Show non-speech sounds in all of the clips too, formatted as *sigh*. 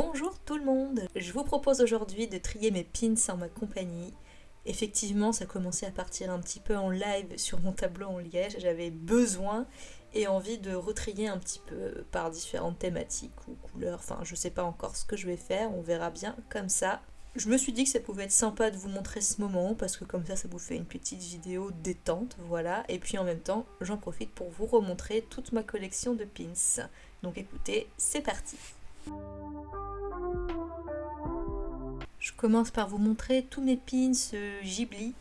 Bonjour tout le monde Je vous propose aujourd'hui de trier mes pins en ma compagnie. Effectivement, ça commençait à partir un petit peu en live sur mon tableau en liège. J'avais besoin et envie de retrier un petit peu par différentes thématiques ou couleurs. Enfin, je sais pas encore ce que je vais faire, on verra bien comme ça. Je me suis dit que ça pouvait être sympa de vous montrer ce moment parce que comme ça, ça vous fait une petite vidéo détente, voilà. Et puis en même temps, j'en profite pour vous remontrer toute ma collection de pins. Donc écoutez, c'est parti Je commence par vous montrer tous mes pins Ghibli.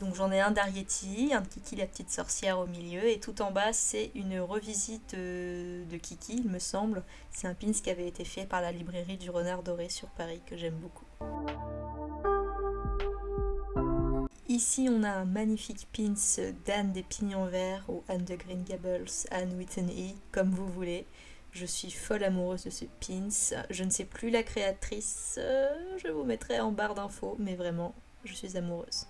Donc j'en ai un d'Arietti, un de Kiki la petite sorcière au milieu, et tout en bas c'est une revisite euh, de Kiki, il me semble. C'est un pins qui avait été fait par la librairie du Renard Doré sur Paris, que j'aime beaucoup. Ici on a un magnifique pins d'Anne des Pignons Verts ou Anne de Green Gables, Anne Whitney, comme vous voulez. Je suis folle amoureuse de ce pins. Je ne sais plus la créatrice, euh, je vous mettrai en barre d'infos, mais vraiment, je suis amoureuse.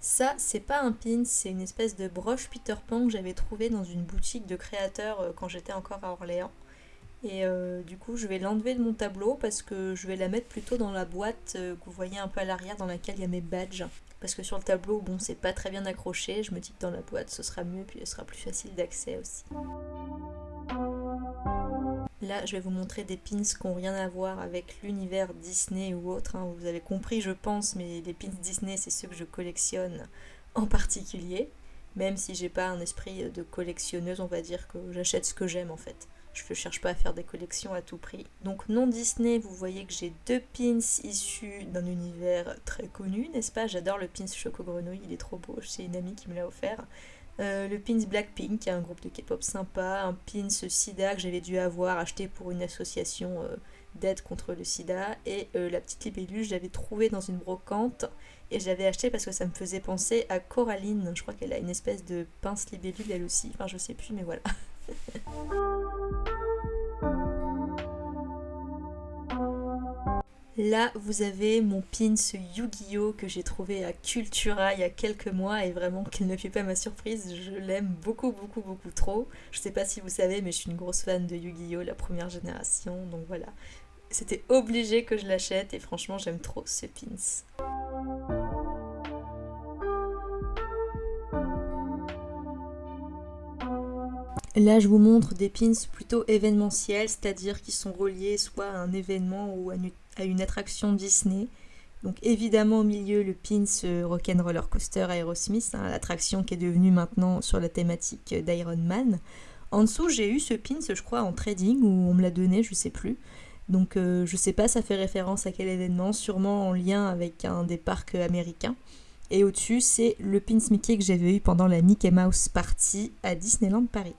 Ça, c'est pas un pin, c'est une espèce de broche Peter Pan que j'avais trouvé dans une boutique de créateurs euh, quand j'étais encore à Orléans. Et euh, du coup, je vais l'enlever de mon tableau parce que je vais la mettre plutôt dans la boîte que vous voyez un peu à l'arrière dans laquelle il y a mes badges. Parce que sur le tableau, bon, c'est pas très bien accroché. Je me dis que dans la boîte, ce sera mieux, puis elle sera plus facile d'accès aussi. Là, je vais vous montrer des pins qui n'ont rien à voir avec l'univers Disney ou autre. Hein. Vous avez compris, je pense, mais les pins Disney, c'est ceux que je collectionne en particulier. Même si j'ai pas un esprit de collectionneuse, on va dire que j'achète ce que j'aime en fait. Je ne cherche pas à faire des collections à tout prix. Donc non Disney, vous voyez que j'ai deux pins issus d'un univers très connu, n'est-ce pas? J'adore le pins Choco Grenouille, il est trop beau, c'est une amie qui me l'a offert. Euh, le pins Blackpink, qui est un groupe de K-pop sympa, un pins SIDA que j'avais dû avoir acheté pour une association euh, d'aide contre le sida, et euh, la petite libellule, je l'avais trouvée dans une brocante, et je l'avais acheté parce que ça me faisait penser à Coraline, je crois qu'elle a une espèce de pince libellule elle aussi, enfin je sais plus, mais voilà. *laughs* Là, vous avez mon pins Yu-Gi-Oh que j'ai trouvé à Cultura il y a quelques mois et vraiment, qu'il ne fait pas ma surprise, je l'aime beaucoup, beaucoup, beaucoup trop. Je sais pas si vous savez, mais je suis une grosse fan de Yu-Gi-Oh, la première génération, donc voilà. C'était obligé que je l'achète et franchement, j'aime trop ce pins. Là, je vous montre des pins plutôt événementiels, c'est-à-dire qui sont reliés soit à un événement ou à une attraction Disney. Donc évidemment au milieu le pins euh, Rock'n'Roller Coaster Aerosmith, hein, l'attraction qui est devenue maintenant sur la thématique d'Iron Man. En dessous j'ai eu ce pins je crois en trading ou on me l'a donné, je sais plus. Donc euh, je sais pas ça fait référence à quel événement, sûrement en lien avec un des parcs américains. Et au-dessus, c'est le pins Mickey que j'avais eu pendant la Mickey Mouse Party à Disneyland Paris.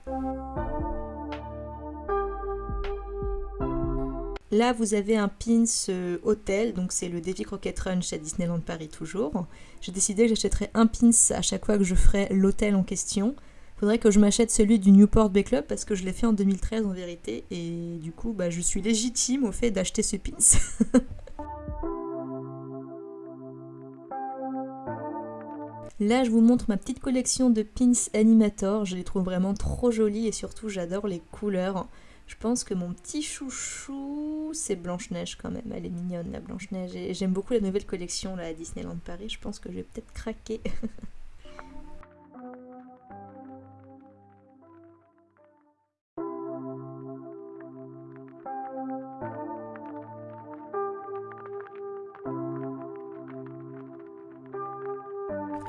Là, vous avez un pins euh, hôtel, donc c'est le Davy Crockett Ranch à Disneyland Paris toujours. J'ai décidé que j'achèterais un pins à chaque fois que je ferai l'hôtel en question. Faudrait que je m'achète celui du Newport Bay Club parce que je l'ai fait en 2013 en vérité et du coup, bah, je suis légitime au fait d'acheter ce pins. *laughs* Là, je vous montre ma petite collection de pins Animator. Je les trouve vraiment trop jolies et surtout, j'adore les couleurs. Je pense que mon petit chouchou, c'est Blanche-Neige quand même. Elle est mignonne, la Blanche-Neige. Et j'aime beaucoup la nouvelle collection là, à Disneyland Paris. Je pense que je vais peut-être craquer. *laughs*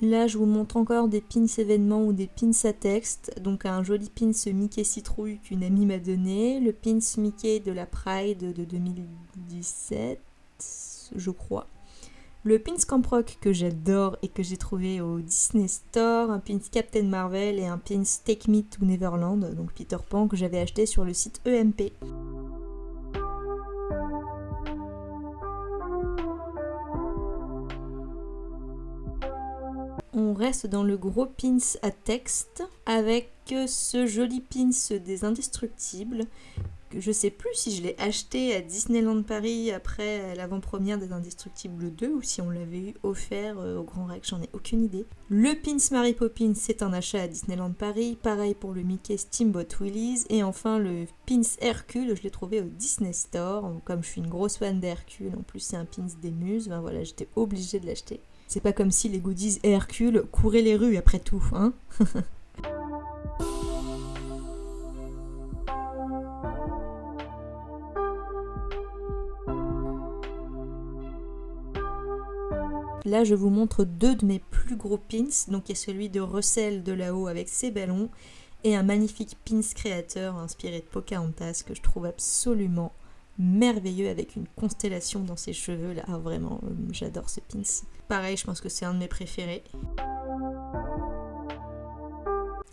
Là, je vous montre encore des pins événements ou des pins à texte. Donc un joli pins Mickey Citrouille qu'une amie m'a donné. Le pins Mickey de la Pride de 2017, je crois. Le pins Camp Rock que j'adore et que j'ai trouvé au Disney Store. Un pins Captain Marvel et un pins Take Me to Neverland, donc Peter Pan que j'avais acheté sur le site EMP. Dans le gros pins à texte avec ce joli pins des indestructibles je sais plus si je l'ai acheté à Disneyland Paris après l'avant-première des Indestructibles 2 ou si on l'avait eu offert euh, au Grand Rex, j'en ai aucune idée. Le Pins Mary Poppins, c'est un achat à Disneyland Paris, pareil pour le Mickey Steamboat Willies, et enfin le Pins Hercule, je l'ai trouvé au Disney Store, comme je suis une grosse fan d'Hercule, en plus c'est un Pins des muses, ben voilà, j'étais obligée de l'acheter. C'est pas comme si les goodies Hercule couraient les rues après tout, hein *laughs* Là, je vous montre deux de mes plus gros pins. Donc, il y a celui de Russell de là-haut avec ses ballons et un magnifique pins créateur inspiré de Pocahontas que je trouve absolument merveilleux avec une constellation dans ses cheveux. Là, ah, vraiment, euh, j'adore ce pins. Pareil, je pense que c'est un de mes préférés.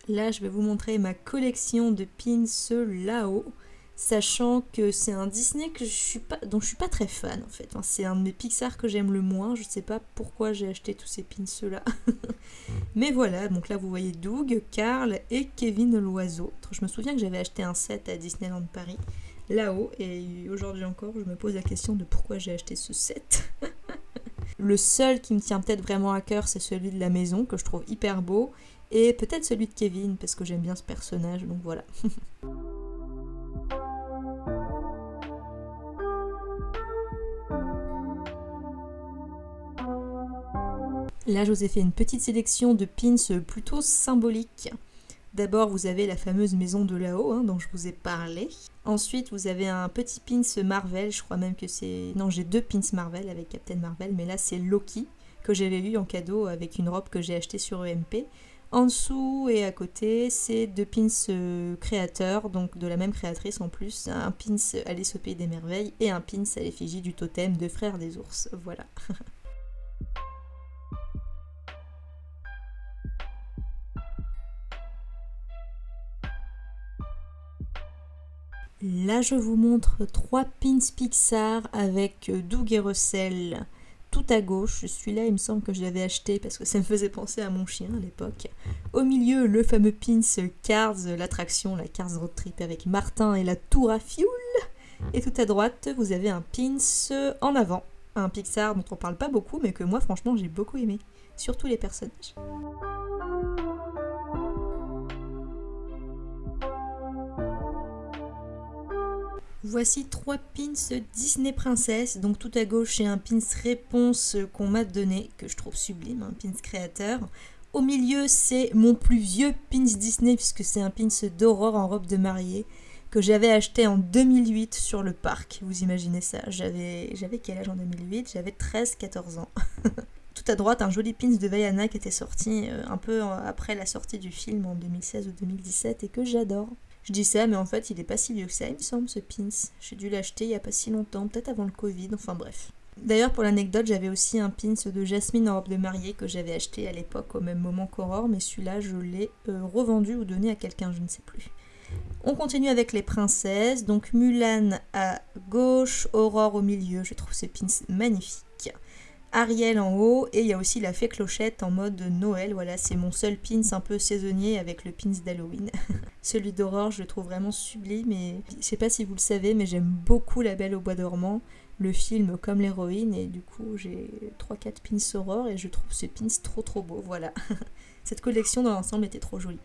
Là, je vais vous montrer ma collection de pins là-haut sachant que c'est un Disney que je suis pas, dont je suis pas très fan en fait. c'est un de mes Pixar que j'aime le moins. Je sais pas pourquoi j'ai acheté tous ces pins là. *laughs* Mais voilà, donc là vous voyez Doug, Carl et Kevin l'oiseau. Je me souviens que j'avais acheté un set à Disneyland Paris là-haut et aujourd'hui encore je me pose la question de pourquoi j'ai acheté ce set. *laughs* le seul qui me tient peut-être vraiment à cœur c'est celui de la maison que je trouve hyper beau et peut-être celui de Kevin parce que j'aime bien ce personnage donc voilà. *laughs* Là, je vous ai fait une petite sélection de pins plutôt symboliques. D'abord, vous avez la fameuse maison de là-haut, hein, dont je vous ai parlé. Ensuite, vous avez un petit pins Marvel, je crois même que c'est... Non, j'ai deux pins Marvel avec Captain Marvel, mais là, c'est Loki, que j'avais eu en cadeau avec une robe que j'ai achetée sur EMP. En dessous et à côté, c'est deux pins euh, créateurs, donc de la même créatrice en plus, un pins Alice au Pays des Merveilles et un pins à l'effigie du totem de Frères des Ours. Voilà. *laughs* Là, je vous montre trois pins Pixar avec euh, Doug et Russell tout à gauche. Celui-là, il me semble que je l'avais acheté parce que ça me faisait penser à mon chien à l'époque. Au milieu, le fameux pins Cars, l'attraction, la Cars Road Trip avec Martin et la tour à fioul. Et tout à droite, vous avez un pins en avant. Un Pixar dont on parle pas beaucoup, mais que moi, franchement, j'ai beaucoup aimé. Surtout les personnages. Voici trois pins Disney Princess. Donc tout à gauche, j'ai un pins réponse qu'on m'a donné, que je trouve sublime, un pins créateur. Au milieu, c'est mon plus vieux pins Disney, puisque c'est un pins d'Aurore en robe de mariée, que j'avais acheté en 2008 sur le parc. Vous imaginez ça J'avais quel âge en 2008 J'avais 13-14 ans. *laughs* tout à droite, un joli pins de Vaiana qui était sorti euh, un peu après la sortie du film en 2016 ou 2017 et que j'adore. Je dis ça, mais en fait, il est pas si vieux que ça, il me semble, ce pins. J'ai dû l'acheter il y a pas si longtemps, peut-être avant le Covid, enfin bref. D'ailleurs, pour l'anecdote, j'avais aussi un pins de Jasmine en robe de mariée que j'avais acheté à l'époque au même moment qu'Aurore, mais celui-là, je l'ai euh, revendu ou donné à quelqu'un, je ne sais plus. On continue avec les princesses, donc Mulan à gauche, Aurore au milieu, je trouve ces pins magnifiques. Ariel en haut et il y a aussi la fée clochette en mode Noël. Voilà, c'est mon seul pins un peu saisonnier avec le pins d'Halloween. *laughs* Celui d'Aurore, je le trouve vraiment sublime et je sais pas si vous le savez, mais j'aime beaucoup La Belle au Bois dormant, le film comme l'héroïne et du coup j'ai 3-4 pins Aurore et je trouve ce pins trop trop beau. Voilà, *laughs* cette collection dans l'ensemble était trop jolie.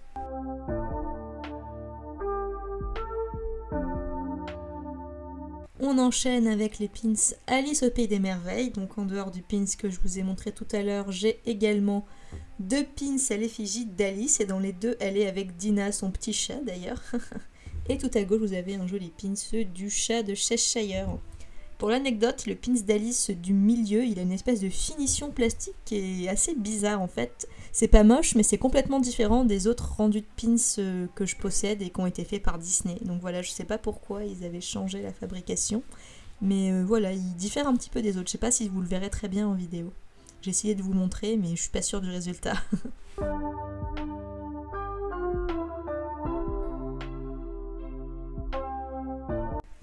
On enchaîne avec les pins Alice au Pays des Merveilles. Donc en dehors du pins que je vous ai montré tout à l'heure, j'ai également deux pins à l'effigie d'Alice. Et dans les deux, elle est avec Dina, son petit chat d'ailleurs. *laughs* et tout à gauche, vous avez un joli pins du chat de Cheshire. Pour l'anecdote, le pins d'Alice du milieu, il a une espèce de finition plastique qui est assez bizarre en fait. C'est pas moche, mais c'est complètement différent des autres rendus de pins euh, que je possède et qui ont été faits par Disney. Donc voilà, je sais pas pourquoi ils avaient changé la fabrication. Mais euh, voilà, il diffère un petit peu des autres. Je sais pas si vous le verrez très bien en vidéo. J'ai essayé de vous montrer, mais je suis pas sûre du résultat. *laughs*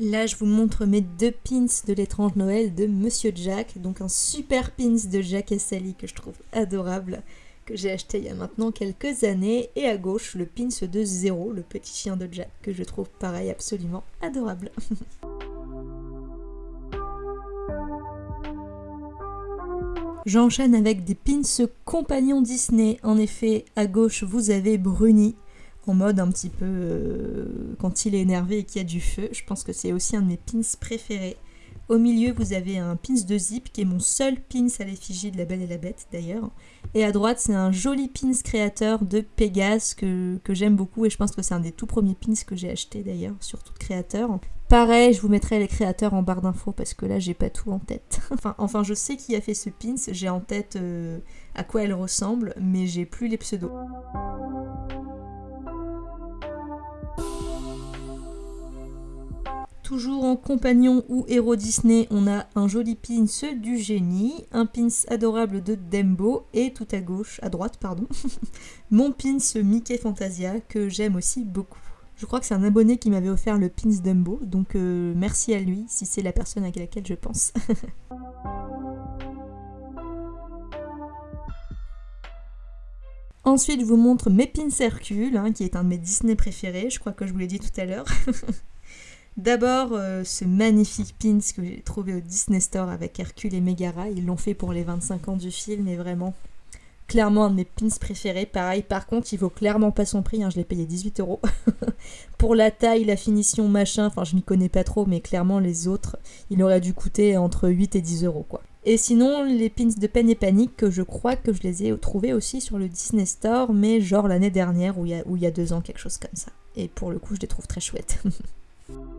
Là, je vous montre mes deux pins de l'étrange Noël de Monsieur Jack. Donc un super pins de Jack et Sally que je trouve adorable, que j'ai acheté il y a maintenant quelques années. Et à gauche, le pins de Zéro, le petit chien de Jack, que je trouve pareil absolument adorable. *laughs* J'enchaîne avec des pins compagnons Disney. En effet, à gauche, vous avez Bruni, en mode un petit peu euh, quand il est énervé et qu'il y a du feu. Je pense que c'est aussi un de mes pins préférés. Au milieu, vous avez un pins de zip qui est mon seul pins à l'effigie de la Belle et la Bête d'ailleurs. Et à droite, c'est un joli pins créateur de Pégase que, j'aime beaucoup et je pense que c'est un des tout premiers pins que j'ai acheté d'ailleurs, surtout de créateur. Pareil, je vous mettrai les créateurs en barre d'infos parce que là j'ai pas tout en tête. *laughs* enfin, enfin, je sais qui a fait ce pins, j'ai en tête euh, à quoi elle ressemble, mais j'ai plus les pseudos. Toujours en compagnon ou héros Disney, on a un joli pins du génie, un pins adorable de Dembo et tout à gauche, à droite pardon, *laughs* mon pins Mickey Fantasia que j'aime aussi beaucoup. Je crois que c'est un abonné qui m'avait offert le pins Dumbo, donc euh, merci à lui si c'est la personne à laquelle je pense. *laughs* Ensuite, je vous montre mes pins Hercule, hein, qui est un de mes Disney préférés, je crois que je vous l'ai dit tout à l'heure. *laughs* D'abord, euh, ce magnifique pins que j'ai trouvé au Disney Store avec Hercule et Megara. Ils l'ont fait pour les 25 ans du film et vraiment, clairement un de mes pins préférés. Pareil, par contre, il vaut clairement pas son prix, hein, je l'ai payé 18 euros. *laughs* Pour la taille, la finition, machin, enfin je m'y connais pas trop, mais clairement les autres, il aurait dû coûter entre 8 et 10 euros quoi. Et sinon, les pins de peine et panique, je crois que je les ai trouvés aussi sur le Disney Store, mais genre l'année dernière ou il y, a, deux ans, quelque chose comme ça. Et pour le coup, je les trouve très chouettes. *laughs*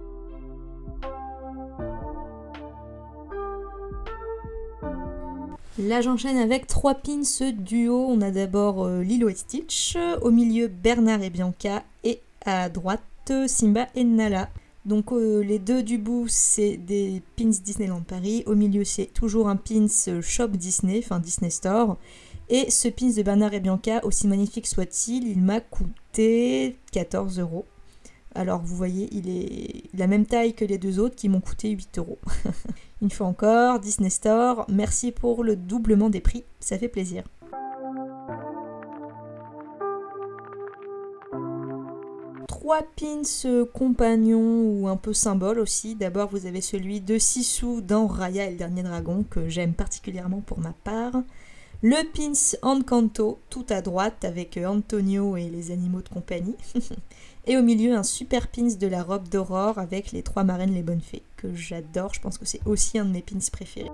Là j'enchaîne avec trois pins duo. On a d'abord euh, Lilo et Stitch, au milieu Bernard et Bianca et à droite Simba et Nala. Donc euh, les deux du bout c'est des pins Disneyland Paris, au milieu c'est toujours un pins Shop Disney, enfin Disney Store. Et ce pins de Bernard et Bianca, aussi magnifique soit-il, il m'a coûté 14 euros. Alors vous voyez, il est la même taille que les deux autres qui m'ont coûté 8 euros. *laughs* Une fois encore, Disney Store, merci pour le doublement des prix, ça fait plaisir. Trois pins compagnons ou un peu symboles aussi. D'abord, vous avez celui de Sisu dans Raya et le dernier dragon que j'aime particulièrement pour ma part. Le pins Encanto tout à droite avec Antonio et les animaux de compagnie. *laughs* Et au milieu, un super pins de la robe d'aurore avec les trois marraines les bonnes fées, que j'adore, je pense que c'est aussi un de mes pins préférés.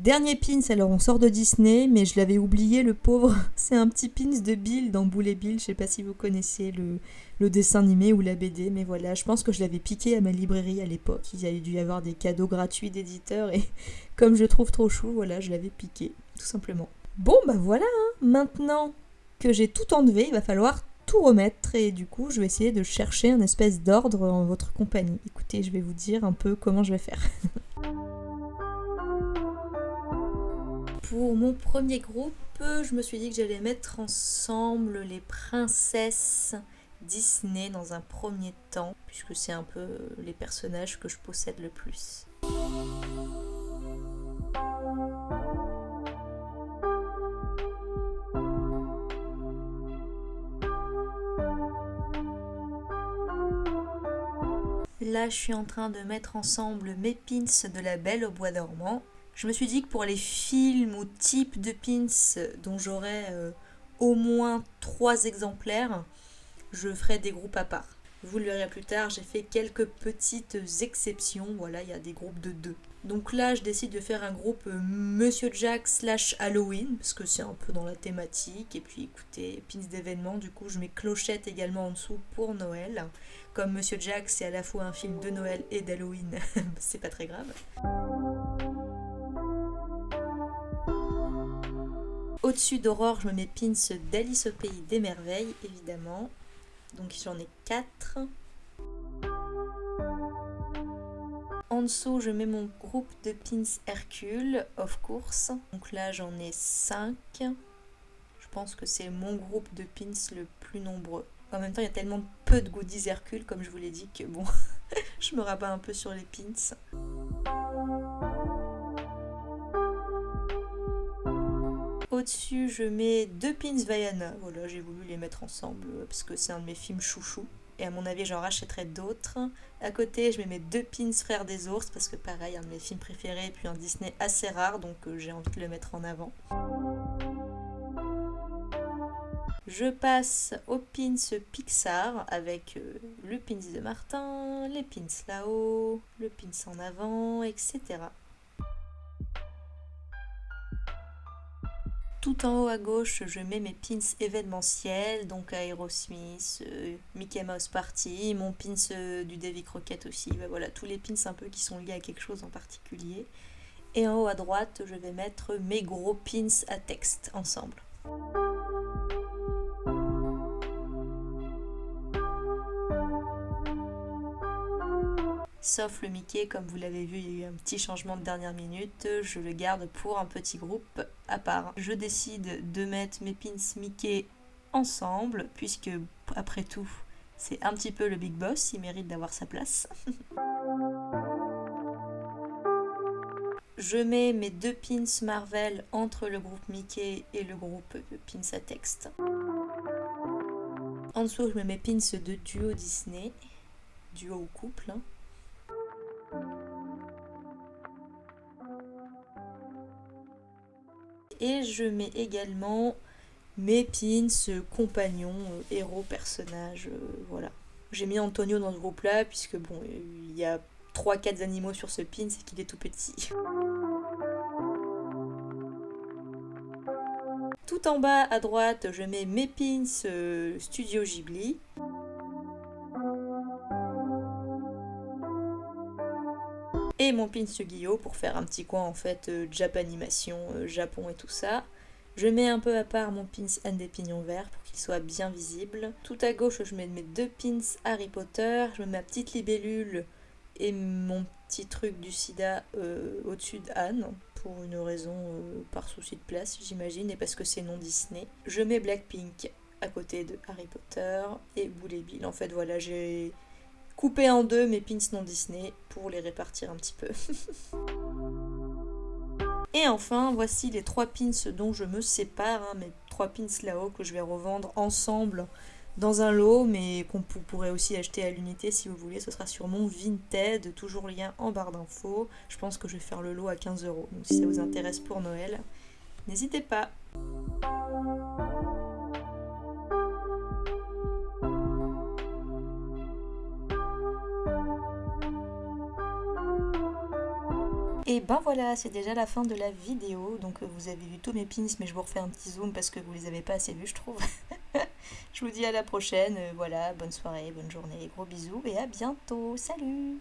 Dernier pins, alors on sort de Disney, mais je l'avais oublié, le pauvre. *laughs* C'est un petit pins de Bill dans Boule et Bill. Je sais pas si vous connaissez le, dessin animé ou la BD, mais voilà, je pense que je l'avais piqué à ma librairie à l'époque. Il y avait dû y avoir des cadeaux gratuits d'éditeurs et *laughs* comme je trouve trop chou, voilà, je l'avais piqué, tout simplement. Bon, bah voilà, hein. maintenant que j'ai tout enlevé, il va falloir remettre et du coup je vais essayer de chercher un espèce d'ordre en votre compagnie. Écoutez, je vais vous dire un peu comment je vais faire. *laughs* Pour mon premier groupe, je me suis dit que j'allais mettre ensemble les princesses Disney dans un premier temps, puisque c'est un peu les personnages que je possède le plus. Là, je suis en train de mettre ensemble mes pins de la Belle au bois dormant. Je me suis dit que pour les films ou types de pins dont j'aurais euh, au moins trois exemplaires, je ferai des groupes à part. Vous le verrez plus tard, j'ai fait quelques petites exceptions. Voilà, il y a des groupes de deux. Donc là, je décide de faire un groupe euh, Monsieur Jack slash Halloween, parce que c'est un peu dans la thématique. Et puis écoutez, pins d'événements, du coup, je mets clochette également en dessous pour Noël. Comme Monsieur Jack, c'est à la fois un film de Noël et d'Halloween, *laughs* c'est pas très grave. Au-dessus d'Aurore, je me mets pins d'Alice au pays des merveilles, évidemment. Donc j'en ai 4. En dessous, je mets mon groupe de pins Hercule, of course. Donc là, j'en ai 5. Je pense que c'est mon groupe de pins le plus nombreux. En même temps, il y a tellement peu de goodies Hercule, comme je vous l'ai dit, que bon, *laughs* je me rabats un peu sur les pins. Au-dessus, je mets deux pins Vaiana. Voilà, j'ai voulu les mettre ensemble parce que c'est un de mes films chouchou. Et à mon avis, j'en rachèterai d'autres. À côté, je mets mes deux pins Frères des ours parce que pareil, un de mes films préférés et puis un Disney assez rare, donc euh, j'ai envie de le mettre en avant. Je passe aux pins Pixar avec euh, le pins de Martin, les pins là-haut, le pins en avant, etc. Tout en haut à gauche, je mets mes pins événementiels, donc Aerosmith, euh, Mickey Mouse Party, mon pins euh, du Davy Crockett aussi. Ben voilà, tous les pins un peu qui sont liés à quelque chose en particulier. Et en haut à droite, je vais mettre mes gros pins à texte ensemble. Sauf le Mickey, comme vous l'avez vu, il y a eu un petit changement de dernière minute. Je le garde pour un petit groupe à part. Je décide de mettre mes pins Mickey ensemble, puisque après tout, c'est un petit peu le big boss, il mérite d'avoir sa place. *laughs* Je mets mes deux pins Marvel entre le groupe Mickey et le groupe pins à texte. En dessous, je mets mes pins de duo Disney, duo ou couple. Hein. Et je mets également mes pins, compagnons, euh, héros, personnages, euh, voilà. J'ai mis Antonio dans ce groupe-là, puisque bon, il y a 3-4 animaux sur ce pin, c'est qu'il est tout petit. Tout en bas à droite, je mets mes pins euh, Studio Ghibli. Mon pin Yu-Gi-Oh pour faire un petit coin en fait euh, Japanimation, euh, Japon et tout ça. Je mets un peu à part mon pins N des pignons verts pour qu'il soit bien visible. Tout à gauche, je mets mes deux pins Harry Potter. Je mets ma petite libellule et mon petit truc du sida euh, au-dessus d'Anne pour une raison par souci de place, j'imagine, et parce que c'est non Disney. Je mets Blackpink à côté de Harry Potter et Boulet Bill. En fait, voilà, j'ai couper en deux mes pins non Disney pour les répartir un petit peu. *laughs* Et enfin, voici les trois pins dont je me sépare, hein, mes trois pins là-haut que je vais revendre ensemble dans un lot, mais qu'on pourrait aussi acheter à l'unité si vous voulez. Ce sera sur mon Vinted, toujours lien en barre d'infos. Je pense que je vais faire le lot à 15 euros. Donc si ça vous intéresse pour Noël, n'hésitez pas. Ben voilà, c'est déjà la fin de la vidéo. Donc euh, vous avez vu tous mes pins, mais je vous refais un petit zoom parce que vous les avez pas assez vus, je trouve. *laughs* je vous dis à la prochaine. Euh, voilà, bonne soirée, bonne journée, gros bisous et à bientôt. Salut